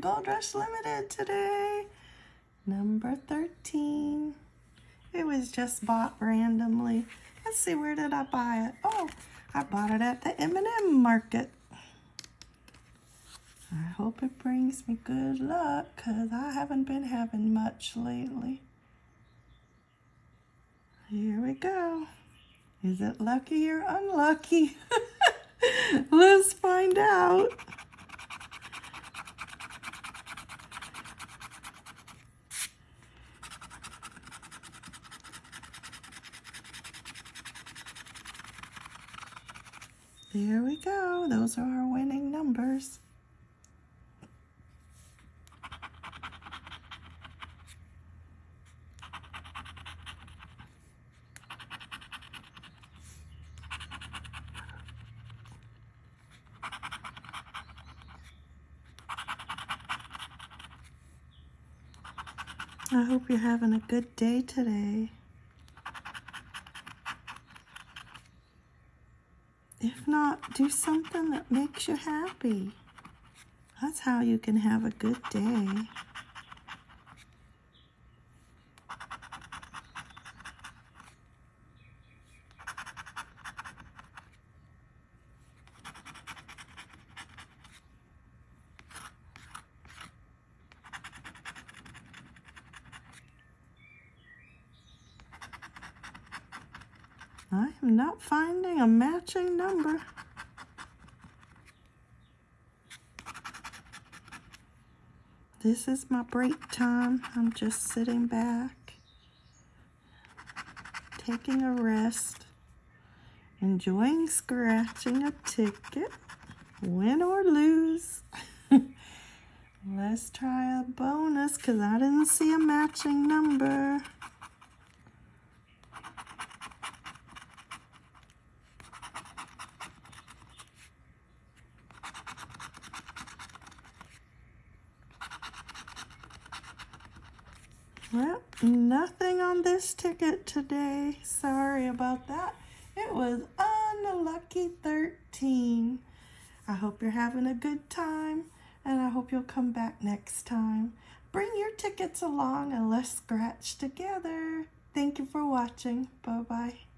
Gold Rush Limited today. Number 13. It was just bought randomly. Let's see, where did I buy it? Oh, I bought it at the M&M market. I hope it brings me good luck because I haven't been having much lately. Here we go. Is it lucky or unlucky? Let's find out. There we go. Those are our winning numbers. I hope you're having a good day today. If not, do something that makes you happy. That's how you can have a good day. I am not finding a matching number. This is my break time. I'm just sitting back, taking a rest, enjoying scratching a ticket, win or lose. Let's try a bonus because I didn't see a matching number. Well, nothing on this ticket today. Sorry about that. It was unlucky 13. I hope you're having a good time, and I hope you'll come back next time. Bring your tickets along and let's scratch together. Thank you for watching. Bye-bye.